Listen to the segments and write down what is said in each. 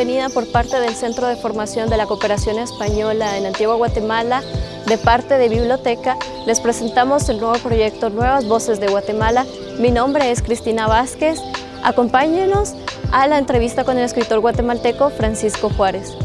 Bienvenida por parte del Centro de Formación de la Cooperación Española en Antigua Guatemala, de parte de Biblioteca, les presentamos el nuevo proyecto Nuevas Voces de Guatemala. Mi nombre es Cristina Vázquez. Acompáñenos a la entrevista con el escritor guatemalteco Francisco Juárez.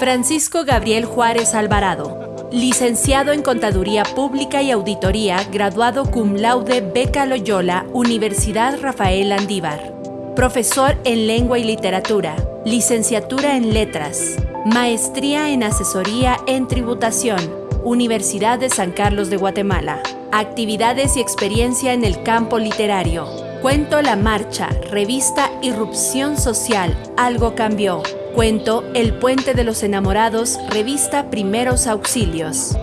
Francisco Gabriel Juárez Alvarado, licenciado en Contaduría Pública y Auditoría, graduado cum laude Beca Loyola, Universidad Rafael Andívar. Profesor en Lengua y Literatura, licenciatura en Letras, maestría en Asesoría en Tributación, Universidad de San Carlos de Guatemala. Actividades y experiencia en el campo literario. Cuento La Marcha, revista Irrupción Social, Algo Cambió. Cuento El Puente de los Enamorados, revista Primeros Auxilios.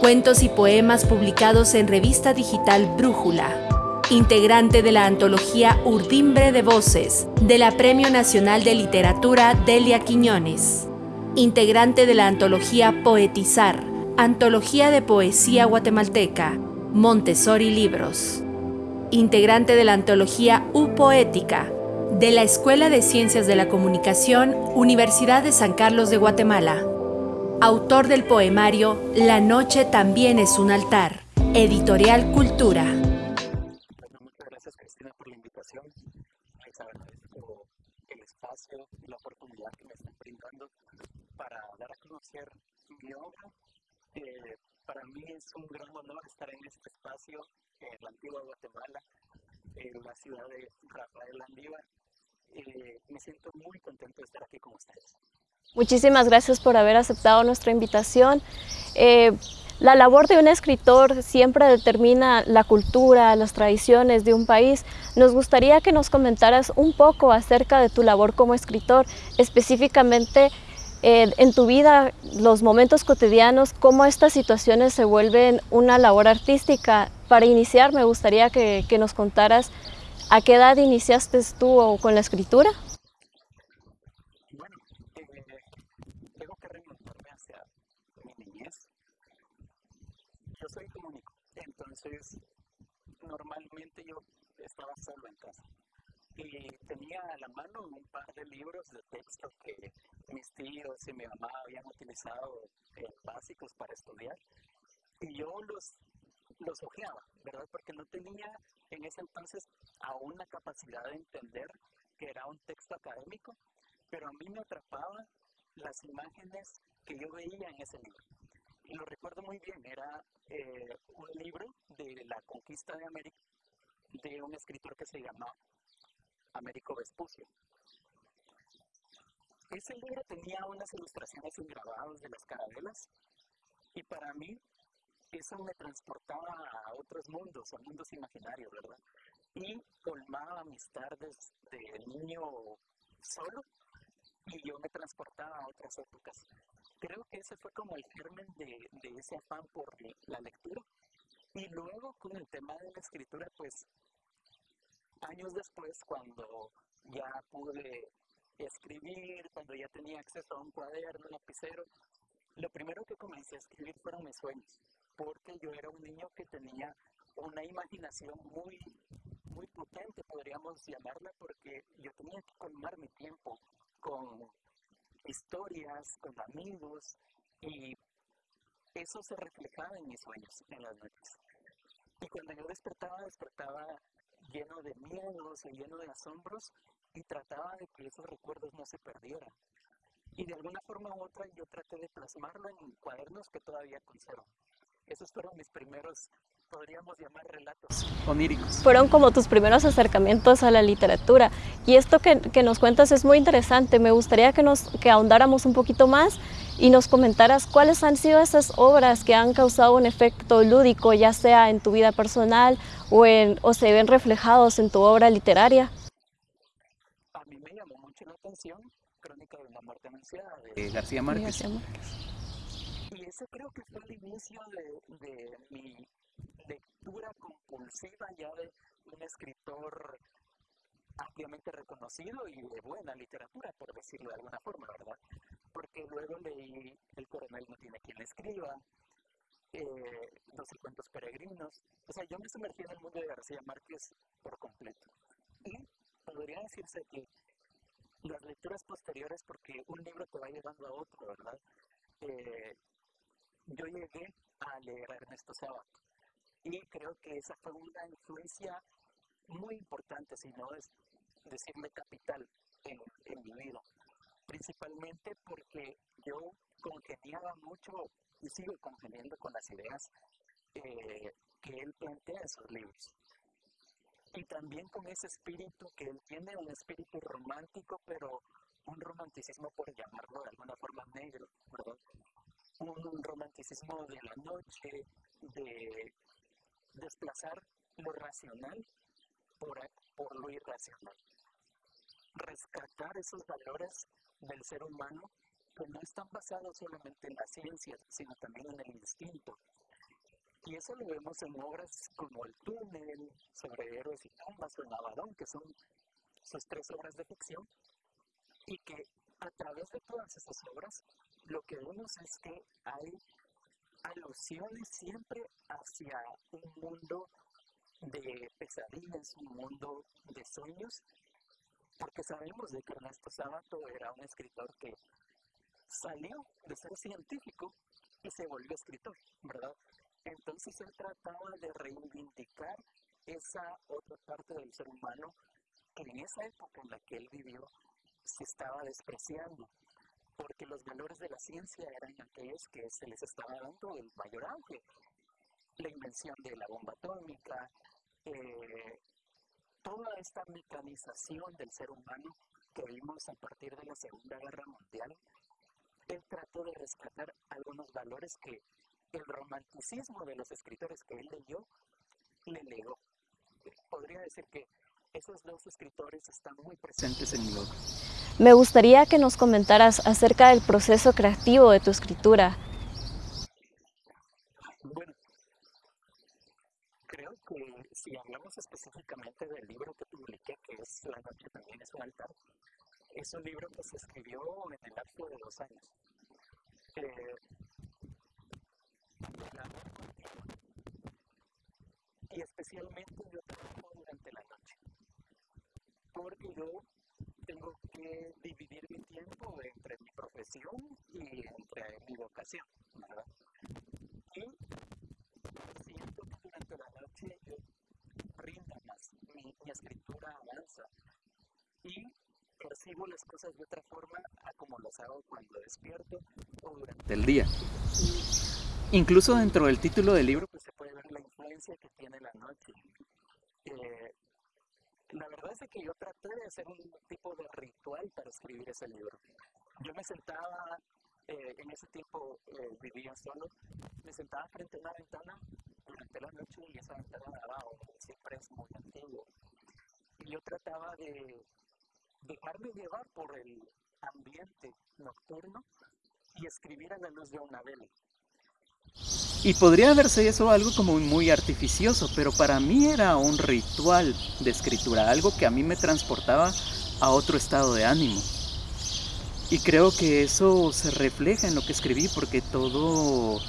Cuentos y poemas publicados en revista digital Brújula integrante de la antología Urdimbre de Voces de la Premio Nacional de Literatura Delia Quiñones, integrante de la antología Poetizar, antología de poesía guatemalteca, Montessori Libros, integrante de la antología U Poética, de la Escuela de Ciencias de la Comunicación, Universidad de San Carlos de Guatemala, autor del poemario La noche también es un altar, editorial Cultura. Y la oportunidad que me están brindando para dar a conocer mi obra. Para mí es un gran honor estar en este espacio en la antigua Guatemala, en la ciudad de Rafael Andívar. Eh, me siento muy contento de estar aquí con ustedes. Muchísimas gracias por haber aceptado nuestra invitación. Eh, la labor de un escritor siempre determina la cultura, las tradiciones de un país. Nos gustaría que nos comentaras un poco acerca de tu labor como escritor, específicamente eh, en tu vida, los momentos cotidianos, cómo estas situaciones se vuelven una labor artística. Para iniciar, me gustaría que, que nos contaras a qué edad iniciaste tú con la escritura. Entonces, normalmente yo estaba solo en casa. Y tenía a la mano un par de libros de texto que mis tíos y mi mamá habían utilizado eh, básicos para estudiar. Y yo los, los ojeaba, ¿verdad? Porque no tenía en ese entonces aún la capacidad de entender que era un texto académico, pero a mí me atrapaban las imágenes que yo veía en ese libro lo recuerdo muy bien, era eh, un libro de la conquista de América de un escritor que se llama Américo Vespucio. Ese libro tenía unas ilustraciones grabados de las carabelas y para mí eso me transportaba a otros mundos, a mundos imaginarios, ¿verdad? Y colmaba mis tardes de niño solo y yo me transportaba a otras épocas creo que ese fue como el germen de, ese afán por la lectura. Y luego con el tema de la escritura, pues años después, cuando ya pude escribir, cuando ya tenía acceso a un cuaderno, un lapicero, lo primero que comencé a escribir fueron mis sueños, porque yo era un niño que tenía una imaginación muy, muy potente, podríamos llamarla, porque yo tenía que colmar mi tiempo con historias con amigos y eso se reflejaba en mis sueños en las noches. Y cuando yo despertaba, despertaba lleno de miedos y lleno de asombros y trataba de que esos recuerdos no se perdieran. Y de alguna forma u otra yo traté de plasmarlo en cuadernos que todavía conservo. Esos fueron mis primeros podríamos llamar relatos oníricos. Fueron como tus primeros acercamientos a la literatura. Y esto que, que, nos cuentas es muy interesante. Me gustaría que, nos, que ahondáramos un poquito más y nos comentaras cuáles han sido esas obras que han causado un efecto lúdico, ya sea en tu vida personal o, en, o se ven reflejados en tu obra literaria. A mí me llamó mucho la atención Crónica de una muerte anunciada de García Márquez. García Márquez. Y ese creo que fue el inicio de, de mi lectura compulsiva ya de un escritor ampliamente reconocido y de buena literatura, por decirlo de alguna forma, ¿verdad? Porque luego leí El coronel no tiene quien le escriba, eh, cuentos peregrinos. O sea, yo me sumergí en el mundo de García Márquez por completo. Y podría decirse que las lecturas posteriores, porque un libro te va llevando a otro, ¿verdad? Eh, yo llegué a leer a Ernesto Sábato y creo que esa fue una influencia muy importante, si no es decirme capital en, en mi vida. Principalmente porque yo congeniaba mucho y sigo congeniando con las ideas eh, que él plantea en sus libros. Y también con ese espíritu que él tiene, un espíritu romántico, pero un romanticismo, por llamarlo de alguna forma negro. Un romanticismo de la noche, de desplazar lo racional por, lo irracional. Rescatar esos valores del ser humano que no están basados solamente en la ciencia, sino también en el instinto. Y eso lo vemos en obras como El túnel, Sobre héroes y tumbas o El Navadón, que son sus tres obras de ficción, y que a través de todas esas obras lo que vemos es que hay alusiones siempre hacia un mundo de pesadillas, un mundo de sueños, porque sabemos de que Ernesto Sábato era un escritor que salió de ser científico y se volvió escritor, ¿verdad? Entonces él trataba de reivindicar esa otra parte del ser humano que en esa época en la que él vivió se estaba despreciando, porque los valores de la ciencia eran aquellos que se les estaba dando el mayor auge. La invención de la bomba atómica, eh, toda esta mecanización del ser humano que vimos a partir de la Segunda Guerra Mundial él trató de rescatar algunos valores que el romanticismo de los escritores que él leyó le legó. Podría decir que esos dos escritores están muy presentes en mi obra. Me gustaría que nos comentaras acerca del proceso creativo de tu escritura. Bueno, creo que si hablamos específicamente del libro que publiqué, que es La noche también es un altar, es un libro que se escribió en el lapso de dos años. Eh, y especialmente yo trabajo durante la noche, porque yo tengo que dividir mi tiempo entre mi profesión y entre mi vocación, ¿verdad? Y siento que durante la noche yo rindo más, mi, mi escritura avanza y percibo las cosas de otra forma a como las hago cuando despierto o durante el día. Incluso dentro del título del libro pues, se puede ver la influencia que tiene la noche. Eh, la verdad es que yo traté de hacer un tipo de ritual para escribir ese libro. Yo me sentaba, eh, en ese tiempo eh, vivía solo, me sentaba frente a una ventana durante la noche y esa ventana daba siempre es muy antiguo. Y yo trataba de dejarme llevar por el ambiente nocturno y escribir a la luz de una vela. Y podría verse eso algo como muy artificioso, pero para mí era un ritual de escritura, algo que a mí me transportaba a otro estado de ánimo. Y creo que eso se refleja en lo que escribí porque todo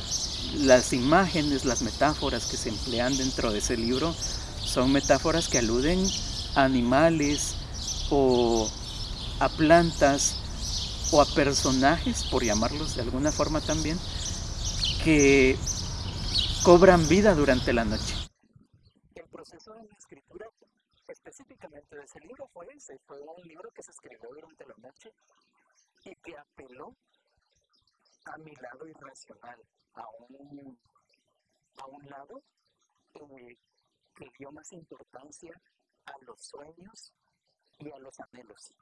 las imágenes, las metáforas que se emplean dentro de ese libro son metáforas que aluden a animales, o a plantas o a personajes, por llamarlos de alguna forma también, que cobran vida durante la noche. El proceso de la escritura específicamente de ese libro fue ese, fue un libro que se escribió durante la noche y que apeló a mi lado irracional, a un, a un lado eh, que dio más importancia a los sueños y a los anhelos.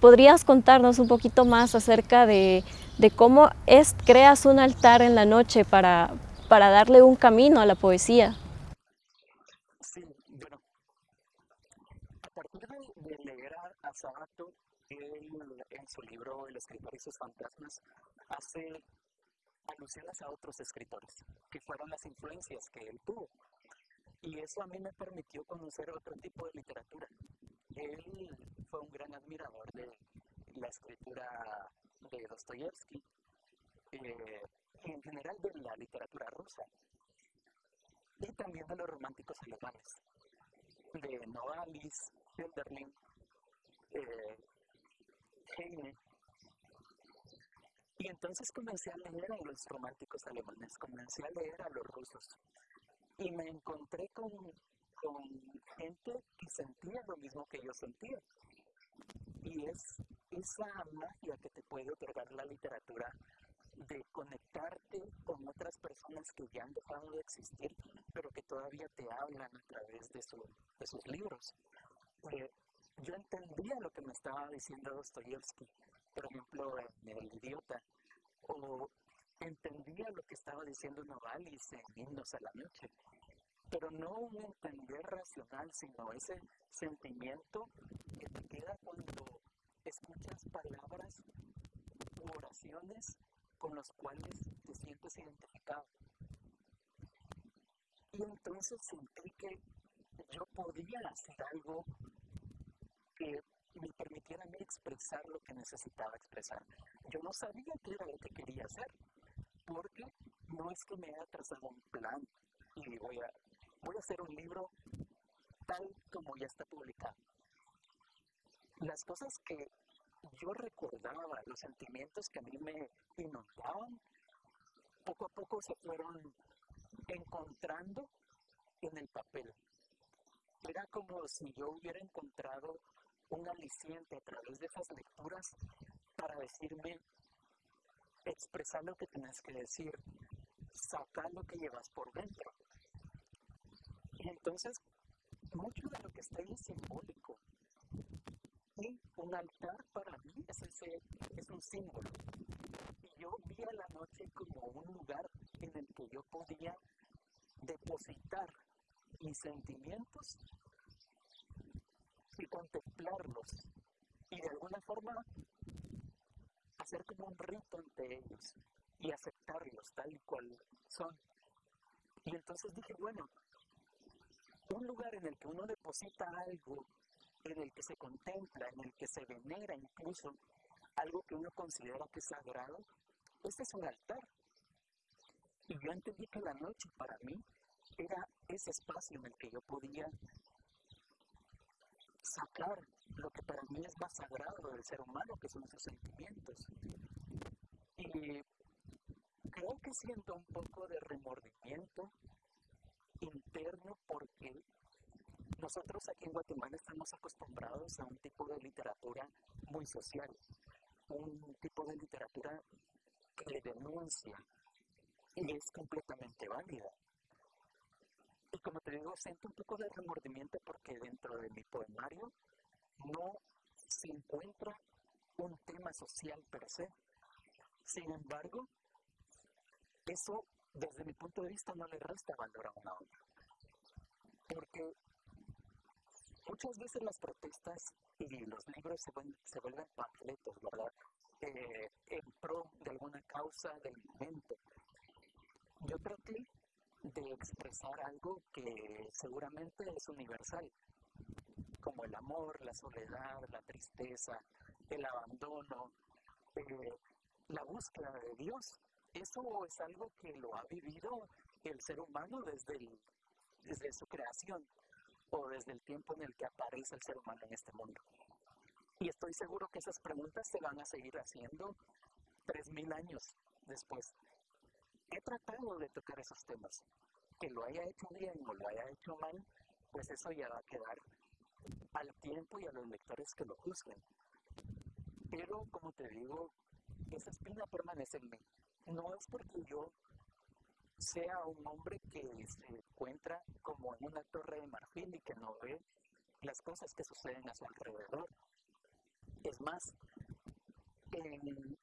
¿Podrías contarnos un poquito más acerca de, de cómo es, creas un altar en la noche para, para darle un camino a la poesía? Sí, bueno, a partir de, leer a, Sabato, él en su libro El escritor y sus fantasmas hace alusiones a otros escritores, que fueron las influencias que él tuvo. Y eso a mí me permitió conocer otro tipo de literatura, él fue un gran admirador de la escritura de Dostoyevsky eh, en general de la literatura rusa y también de los románticos alemanes, de Novalis, Hölderlin, eh, Heine. Y entonces comencé a leer a los románticos alemanes, comencé a leer a los rusos. Y me encontré con, con gente que sentía lo mismo que yo sentía. Y es esa magia que te puede otorgar la literatura de conectarte con otras personas que ya han dejado de existir, pero que todavía te hablan a través de, su, de sus libros. Eh, yo entendía lo que me estaba diciendo Dostoyevsky, por ejemplo, en El Idiota, o entendía lo que estaba diciendo Novalis en Himnos a la Noche, pero no un entender racional, sino ese sentimiento que te queda cuando escuchas palabras oraciones con los cuales te sientes identificado. Y entonces sentí que yo podía hacer algo que me permitiera a mí expresar lo que necesitaba expresar. Yo no sabía qué era lo que quería hacer, porque no es que me haya trazado un plan y voy a, voy a hacer un libro tal como ya está publicado. Las cosas que yo recordaba, los sentimientos que a mí me inundaban, poco a poco se fueron encontrando en el papel. Era como si yo hubiera encontrado un aliciente a través de esas lecturas para decirme, expresar lo que tienes que decir, sacar lo que llevas por dentro. Y entonces, mucho de lo que está ahí es simbólico. Y un altar para mí es, un símbolo. Y yo vi a la noche como un lugar en el que yo podía depositar mis sentimientos y contemplarlos y de alguna forma hacer como un rito ante ellos y aceptarlos tal y cual son. Y entonces dije, bueno, un lugar en el que uno deposita algo, en el que se contempla, en el que se venera incluso algo que uno considera que es sagrado, este es un altar. Y yo entendí que la noche para mí era ese espacio en el que yo podía sacar lo que para mí es más sagrado del ser humano, que son sus sentimientos. Y creo que siento un poco de remordimiento interno porque nosotros aquí en Guatemala estamos acostumbrados a un tipo de literatura muy social, un tipo de literatura que denuncia y es completamente válida. Y como te digo, siento un poco de remordimiento porque dentro de mi poemario no se encuentra un tema social per se. Sin embargo, eso desde mi punto de vista no le resta valor a una obra. Porque muchas veces las protestas y los libros se, se vuelven panfletos, ¿verdad? Eh, en pro de alguna causa del momento. Yo traté de expresar algo que seguramente es universal, como el amor, la soledad, la tristeza, el abandono, eh, la búsqueda de Dios. Eso es algo que lo ha vivido el ser humano desde su creación o desde el tiempo en el que aparece el ser humano en este mundo. Y estoy seguro que esas preguntas se van a seguir haciendo tres mil años después he tratado de tocar esos temas. Que lo haya hecho bien o lo haya hecho mal, pues eso ya va a quedar al tiempo y a los lectores que lo juzguen. Pero, como te digo, esa espina permanece en mí. No es porque yo sea un hombre que se encuentra como en una torre de marfil y que no ve las cosas que suceden a su alrededor. Es más, en,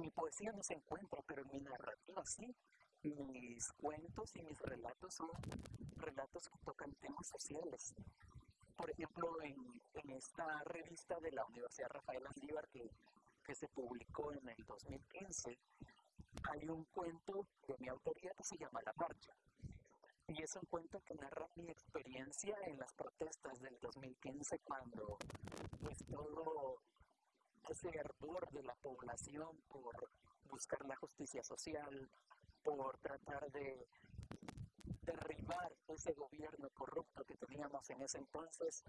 mi poesía no se encuentra, pero en mi narrativa sí. Mis cuentos y mis relatos son relatos que tocan temas sociales. Por ejemplo, en, esta revista de la Universidad Rafael Andívar que se publicó en el 2015, hay un cuento de mi autoría que se llama La Marcha. Y es un cuento que narra mi experiencia en las protestas del 2015 cuando pues todo ese ardor de la población por buscar la justicia social, por tratar de derribar ese gobierno corrupto que teníamos en ese entonces,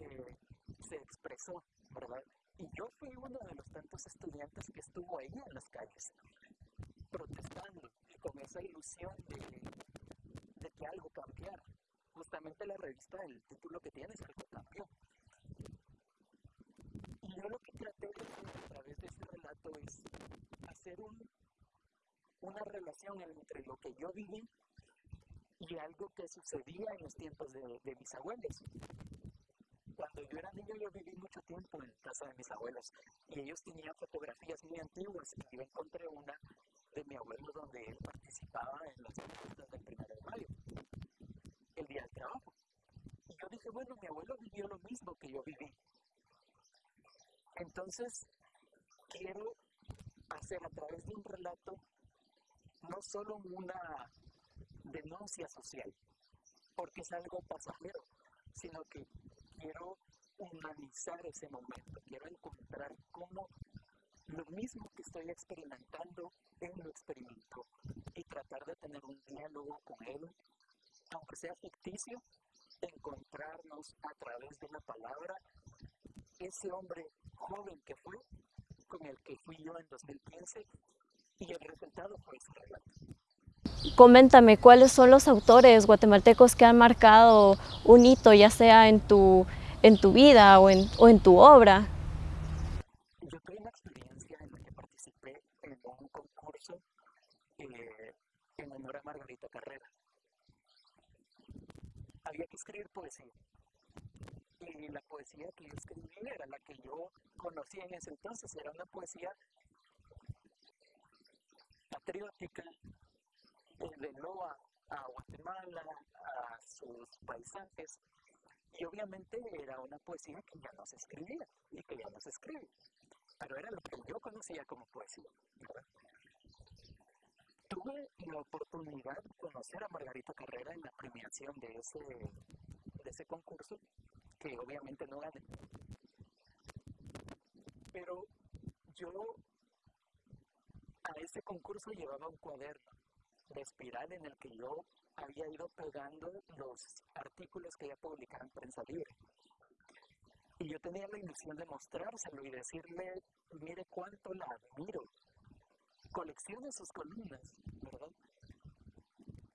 eh, se expresó, ¿verdad? Y yo fui uno de los tantos estudiantes que estuvo ahí en las calles, protestando, con esa ilusión de, que algo cambiara. Justamente la revista, el título que tiene es Algo cambió. Y yo lo que traté de hacer a través de ese relato es hacer un, una relación entre lo que yo viví y algo que sucedía en los tiempos de, de mis abuelos cuando yo era niño yo viví mucho tiempo en casa de mis abuelos y ellos tenían fotografías muy antiguas y yo encontré una de mi abuelo donde él participaba en las fiestas del primero de mayo, el día del trabajo. Y yo dije, bueno, mi abuelo vivió lo mismo que yo viví. Entonces, quiero hacer a través de un relato no solo una denuncia social, porque es algo pasajero, sino que quiero humanizar ese momento, quiero encontrar cómo lo mismo que estoy experimentando, él lo experimentó y tratar de tener un diálogo con él, aunque sea ficticio, encontrarnos a través de la palabra ese hombre joven que fue, con el que fui yo en 2015, y el resultado fue ese relato. Coméntame, ¿cuáles son los autores guatemaltecos que han marcado un hito, ya sea en tu, en tu vida o en, o en tu obra? Yo tuve una experiencia en la que participé en un concurso eh, en honor a Margarita Carrera. Había que escribir poesía. Y la poesía que yo escribí era la que yo conocía en ese entonces, era una poesía patriótica, desde Loa a Guatemala, a sus paisajes. Y obviamente era una poesía que ya no se escribía y que ya no se escribe. Pero era lo que yo conocía como poesía. Tuve la oportunidad de conocer a Margarita Carrera en la premiación de ese, de ese concurso, que obviamente no gané. Pero yo a ese concurso llevaba un cuaderno de espiral en el que yo había ido pegando los artículos que ella publicaba en prensa libre. Y yo tenía la ilusión de mostrárselo y decirle, mire cuánto la admiro. Coleccione sus columnas, ¿verdad?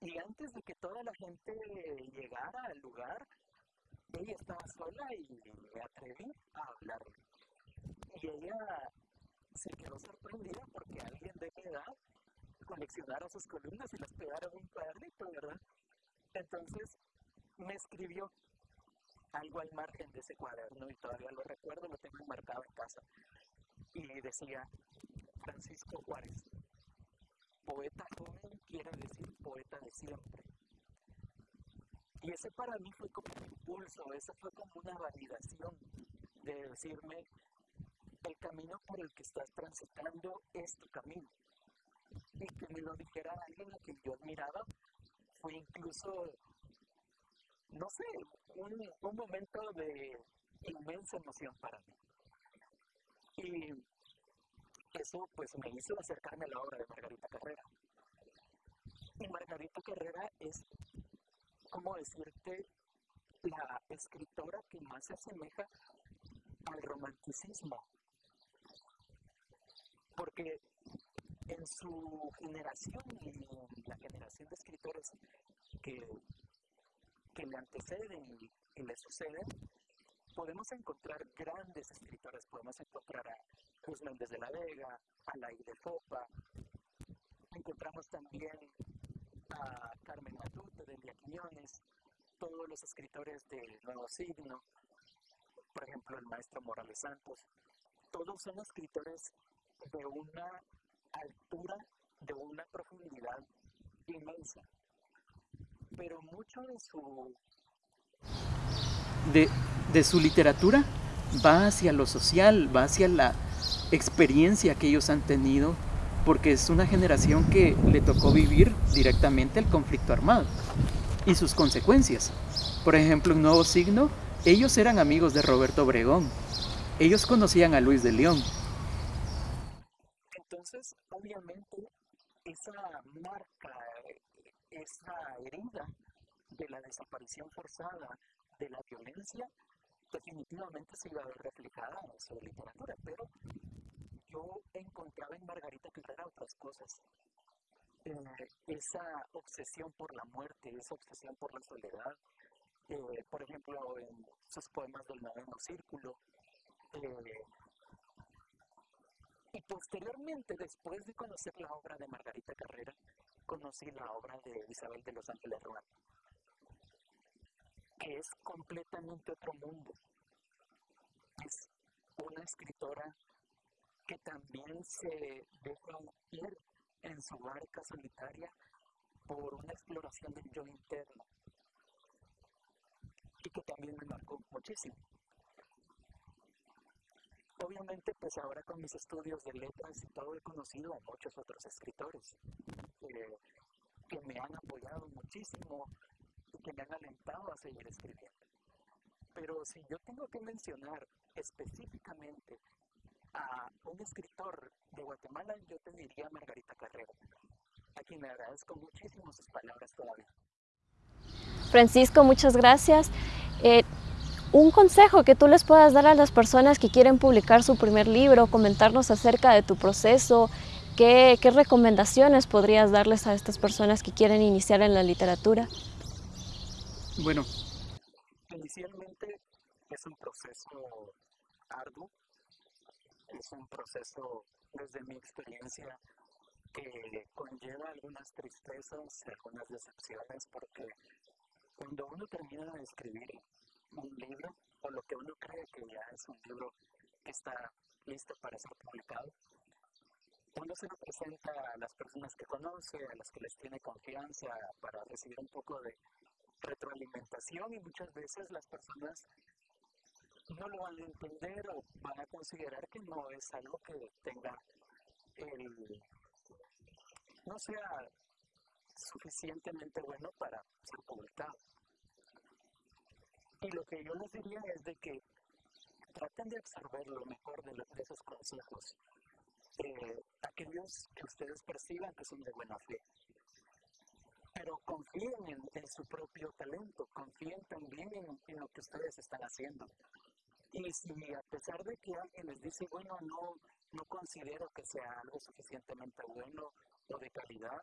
Y antes de que toda la gente llegara al lugar, ella estaba sola y me atreví a hablarle. Y ella se quedó sorprendida porque alguien de mi edad coleccionara sus columnas y las pegara en un cuadernito, ¿verdad? Entonces me escribió algo al margen de ese cuaderno y todavía lo recuerdo, lo tengo marcado en casa. Y decía, Francisco Juárez, poeta joven quiere decir poeta de siempre. Y ese para mí fue como un impulso, esa fue como una validación de decirme, el camino por el que estás transitando es tu camino y que me lo dijera alguien a quien yo admiraba fue incluso, no sé, un, un momento de inmensa emoción para mí. Y eso pues me hizo acercarme a la obra de Margarita Carrera. Y Margarita Carrera es, como decirte, la escritora que más se asemeja al romanticismo. Porque en su generación y en la generación de escritores que, que le anteceden y, le suceden, podemos encontrar grandes escritores. Podemos encontrar a Méndez de la Vega, a Lai de Fopa, encontramos también a Carmen Matute de Elia Quiñones, todos los escritores del Nuevo Signo, por ejemplo el maestro Morales Santos, todos son escritores de una altura de una profundidad inmensa. Pero mucho de su... De, de su literatura va hacia lo social, va hacia la experiencia que ellos han tenido, porque es una generación que le tocó vivir directamente el conflicto armado y sus consecuencias. Por ejemplo, un nuevo signo, ellos eran amigos de Roberto Obregón, ellos conocían a Luis de León, entonces, obviamente, esa marca, esa herida de la desaparición forzada, de la violencia, definitivamente se iba a ver reflejada en su literatura, pero yo encontraba en Margarita Carrera otras cosas. Eh, esa obsesión por la muerte, esa obsesión por la soledad, eh, por ejemplo, en sus poemas del noveno círculo. Eh, y posteriormente, después de conocer la obra de Margarita Carrera, conocí la obra de Isabel de los Ángeles Ruan, es completamente otro mundo. Es una escritora que también se deja ir en su barca solitaria por una exploración del yo interno y que también me marcó muchísimo. Obviamente, pues ahora con mis estudios de letras y todo he conocido a muchos otros escritores eh, que me han apoyado muchísimo que me han alentado a seguir escribiendo. Pero si yo tengo que mencionar específicamente a un escritor de Guatemala, yo te diría Margarita Carrera, a quien le agradezco muchísimo sus palabras todavía. Francisco, muchas gracias. Eh, un consejo que tú les puedas dar a las personas que quieren publicar su primer libro, comentarnos acerca de tu proceso, ¿qué, qué recomendaciones podrías darles a estas personas que quieren iniciar en la literatura? Bueno, inicialmente es un proceso arduo, es un proceso desde mi experiencia que conlleva algunas tristezas, algunas decepciones, porque cuando uno termina de escribir un libro, o lo que uno cree que ya es un libro que está listo para ser publicado, uno se lo presenta a las personas que conoce, a las que les tiene confianza, para recibir un poco de retroalimentación y muchas veces las personas no lo van a entender o van a considerar que no es algo que tenga el, no sea suficientemente bueno para ser publicado. Y lo que yo les diría es de que traten de absorber lo mejor de, esos consejos, eh, aquellos que ustedes perciban que son de buena fe. Pero confíen en, su propio talento, confíen también en, en, lo que ustedes están haciendo. Y si a pesar de que alguien les dice, bueno, no, no considero que sea algo suficientemente bueno o de calidad,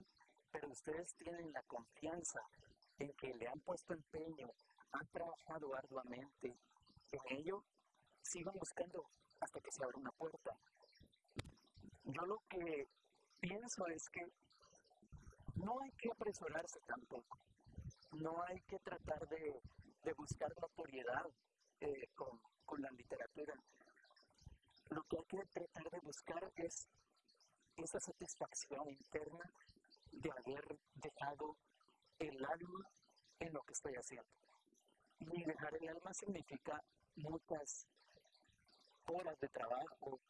pero ustedes tienen la confianza en que le han puesto empeño, han trabajado arduamente en ello, sigan buscando hasta que se abra una puerta. Yo lo que pienso es que no hay que apresurarse tampoco, no hay que tratar de, buscar notoriedad eh, con, con la literatura. Lo que hay que tratar de buscar es esa satisfacción interna de haber dejado el alma en lo que estoy haciendo. Y dejar el alma significa muchas horas de trabajo,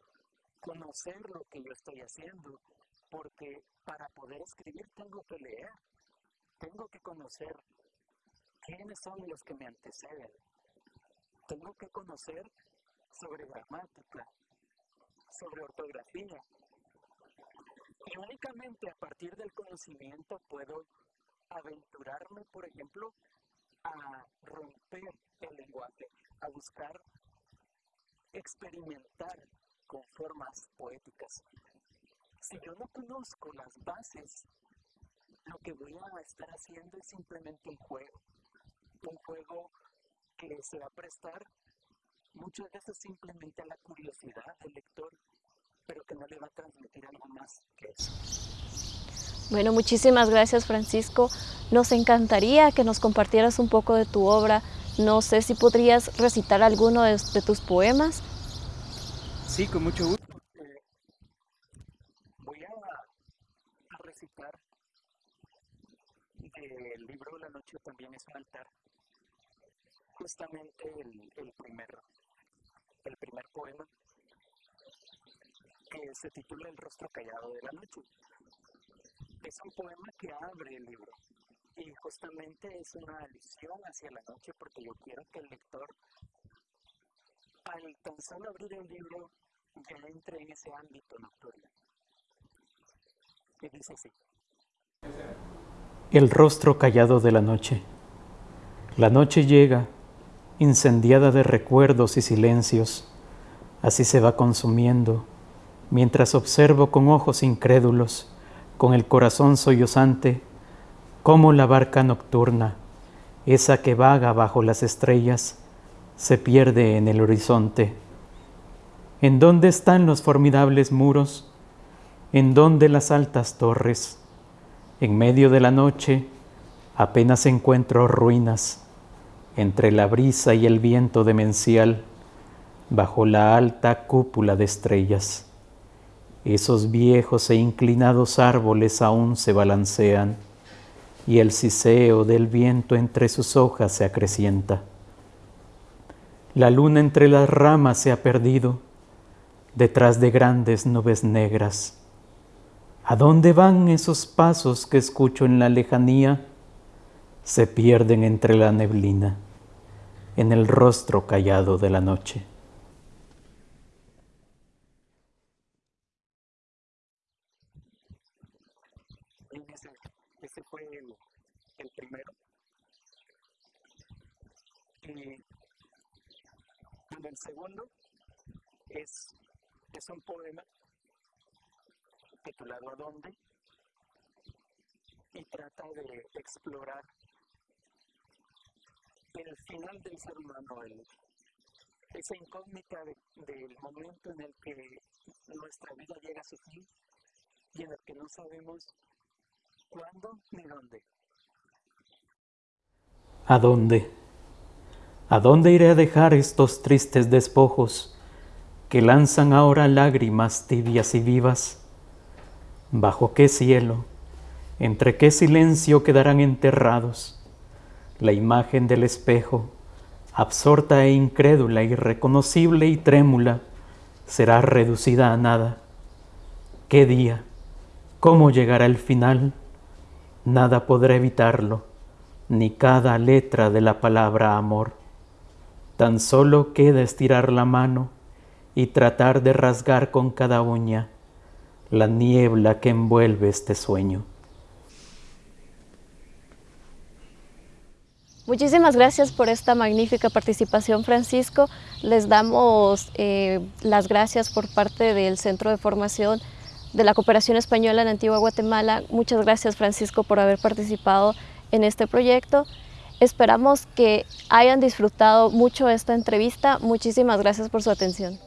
conocer lo que yo estoy haciendo, porque para poder escribir tengo que leer, tengo que conocer quiénes son los que me anteceden, tengo que conocer sobre gramática, sobre ortografía, y únicamente a partir del conocimiento puedo aventurarme, por ejemplo, a romper el lenguaje, a buscar experimentar con formas poéticas. Si yo no conozco las bases, lo que voy a estar haciendo es simplemente un juego. Un juego que se va a prestar muchas veces simplemente a la curiosidad del lector pero que no le va a transmitir algo más que eso. Bueno, muchísimas gracias Francisco. Nos encantaría que nos compartieras un poco de tu obra. No sé si podrías recitar alguno de, tus poemas. Sí, con mucho gusto. Eh, voy a, recitar del libro La noche también es un altar. El, primer, el primer poema que se titula El rostro callado de la noche. Es un poema que abre el libro y justamente es una alusión hacia la noche porque yo quiero que el lector, al tan solo abrir el libro, ya entre en ese ámbito nocturno. Y dice así. El rostro callado de la noche. La noche llega incendiada de recuerdos y silencios, así se va consumiendo, mientras observo con ojos incrédulos, con el corazón sollozante, cómo la barca nocturna, esa que vaga bajo las estrellas, se pierde en el horizonte. ¿En dónde están los formidables muros? ¿En dónde las altas torres? En medio de la noche apenas encuentro ruinas, entre la brisa y el viento demencial, bajo la alta cúpula de estrellas. Esos viejos e inclinados árboles aún se balancean, y el siseo del viento entre sus hojas se acrecienta. La luna entre las ramas se ha perdido, detrás de grandes nubes negras. ¿A dónde van esos pasos que escucho en la lejanía? Se pierden entre la neblina, en el rostro callado de la noche. Ese, fue el, primero. Y el segundo es es un poema titulado ¿A dónde? y trata de explorar el final del ser humano, esa incógnita del momento en el que nuestra vida llega a su fin y en el que no sabemos cuándo ni dónde. ¿A dónde? ¿A dónde iré a dejar estos tristes despojos? que lanzan ahora lágrimas tibias y vivas, bajo qué cielo, entre qué silencio quedarán enterrados la imagen del espejo, absorta e incrédula, irreconocible y trémula, será reducida a nada. ¿Qué día? ¿Cómo llegará el final? Nada podrá evitarlo, ni cada letra de la palabra amor. Tan solo queda estirar la mano y tratar de rasgar con cada uña la niebla que envuelve este sueño. Muchísimas gracias por esta magnífica participación, Francisco. Les damos eh, las gracias por parte del Centro de Formación de la Cooperación Española en Antigua Guatemala. Muchas gracias, Francisco, por haber participado en este proyecto. Esperamos que hayan disfrutado mucho esta entrevista. Muchísimas gracias por su atención.